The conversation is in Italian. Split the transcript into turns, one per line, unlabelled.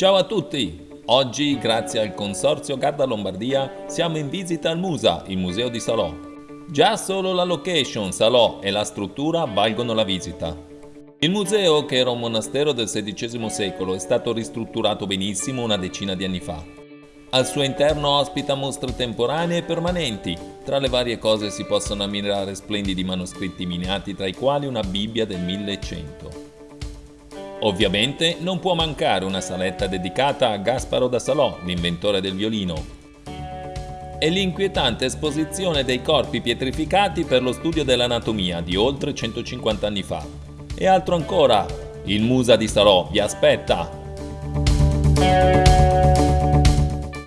Ciao a tutti! Oggi, grazie al Consorzio Garda Lombardia, siamo in visita al Musa, il museo di Salò. Già solo la location, Salò e la struttura valgono la visita. Il museo, che era un monastero del XVI secolo, è stato ristrutturato benissimo una decina di anni fa. Al suo interno ospita mostre temporanee e permanenti. Tra le varie cose si possono ammirare splendidi manoscritti miniati, tra i quali una Bibbia del 1100. Ovviamente non può mancare una saletta dedicata a Gasparo da Salò, l'inventore del violino. E l'inquietante esposizione dei corpi pietrificati per lo studio dell'anatomia di oltre 150 anni fa. E altro ancora, il Musa di Salò vi aspetta!